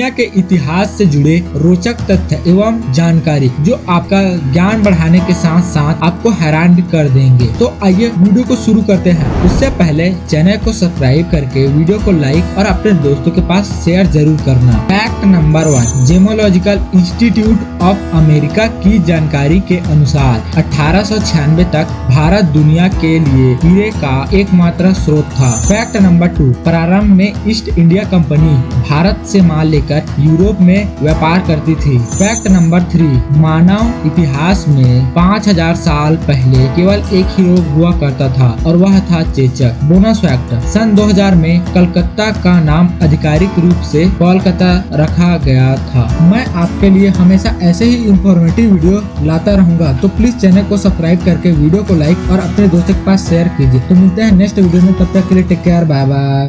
दुनिया के इतिहास से जुड़े रोचक तथ्य एवं जानकारी जो आपका ज्ञान बढ़ाने के साथ साथ आपको हैरान भी कर देंगे। तो आइए वीडियो को शुरू करते हैं। उससे पहले चैनल को सब्सक्राइब करके वीडियो को लाइक और अपने दोस्तों के पास शेयर ज़रूर करना। Fact number one, gemological institute of America की जानकारी के अनुसार अठारह सौ छियानबे तक भारत दुनिया के लिए हीरे का एकमात्र स्रोत था। फैक्ट नंबर टू, प्रारंभ में ईस्ट इंडिया कंपनी भारत से माल लेकर यूरोप में व्यापार करती थी। फैक्ट नंबर थ्री, मानव इतिहास में 5000 साल पहले केवल एक ही रोग हुआ करता था और वह था चेचक। बोनस फैक्ट सन 2000 में कलकत्ता का नाम आधिकारिक रूप से कोलकाता रखा गया था। मैं आपके लिए हमेशा ऐसे ही इंफॉर्मेटिव वीडियो लाता रहूँगा। तो प्लीज़ चैनल को सब्सक्राइब करके वीडियो को लाइक और अपने दोस्तों के पास शेयर कीजिए। तो मिलते हैं नेक्स्ट वीडियो में। तब तक के लिए टेक केयर बाय बाय